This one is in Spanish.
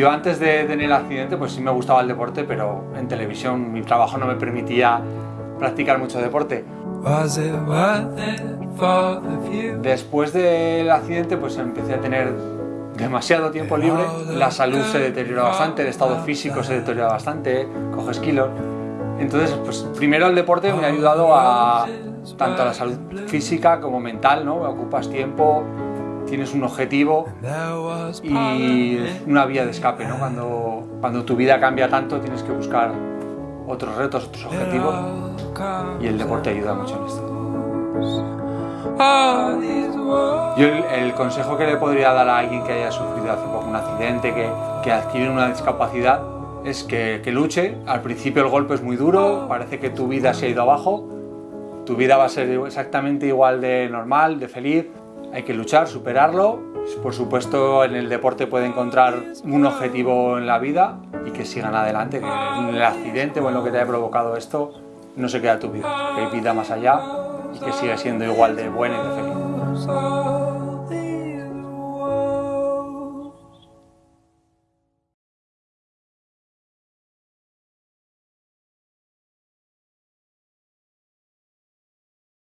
Yo antes de tener el accidente pues sí me gustaba el deporte, pero en televisión mi trabajo no me permitía practicar mucho deporte. Después del accidente pues empecé a tener demasiado tiempo libre, la salud se deteriora bastante, el estado físico se deteriora bastante, coges kilos. Entonces, pues primero el deporte me ha ayudado a tanto a la salud física como mental, ¿no? Ocupas tiempo, tienes un objetivo y una vía de escape, ¿no? Cuando, cuando tu vida cambia tanto tienes que buscar otros retos, otros objetivos y el deporte ayuda mucho en esto. Yo el, consejo que le podría dar a alguien que haya sufrido hace poco un accidente, que, que adquiere una discapacidad, es que, que luche. Al principio el golpe es muy duro, parece que tu vida se ha ido abajo, tu vida va a ser exactamente igual de normal, de feliz, hay que luchar, superarlo. Por supuesto, en el deporte puede encontrar un objetivo en la vida y que sigan adelante, que en el accidente o en lo que te haya provocado esto no se queda tu vida, que hay vida más allá y que siga siendo igual de buena y de feliz.